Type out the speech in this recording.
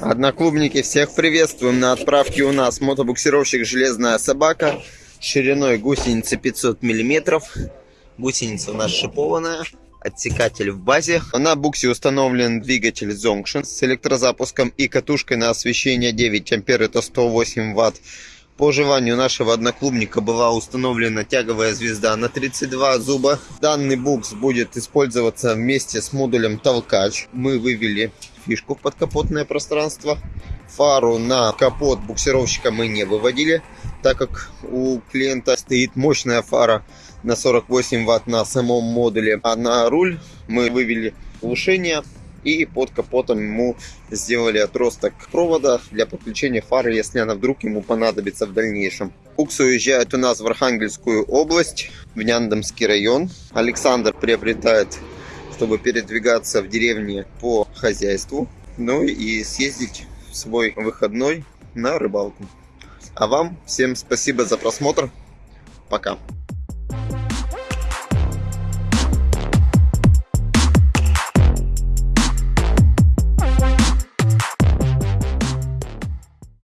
Одноклубники, всех приветствуем на отправке у нас мотобуксировщик «Железная собака» шириной гусеницы 500 миллиметров. Гусеница у нас шипованная, отсекатель в базе. На буксе установлен двигатель Zonction с электрозапуском и катушкой на освещение 9 ампер, это 108 ватт. По желанию нашего одноклубника была установлена тяговая звезда на 32 зуба. Данный букс будет использоваться вместе с модулем толкач. Мы вывели фишку в подкапотное пространство. Фару на капот буксировщика мы не выводили, так как у клиента стоит мощная фара на 48 ватт на самом модуле. А на руль мы вывели глушение и под капотом ему сделали отросток провода для подключения фары, если она вдруг ему понадобится в дальнейшем. Букс уезжает у нас в Архангельскую область, в Няндомский район. Александр приобретает чтобы передвигаться в деревне по хозяйству, ну и съездить в свой выходной на рыбалку. А вам всем спасибо за просмотр. Пока.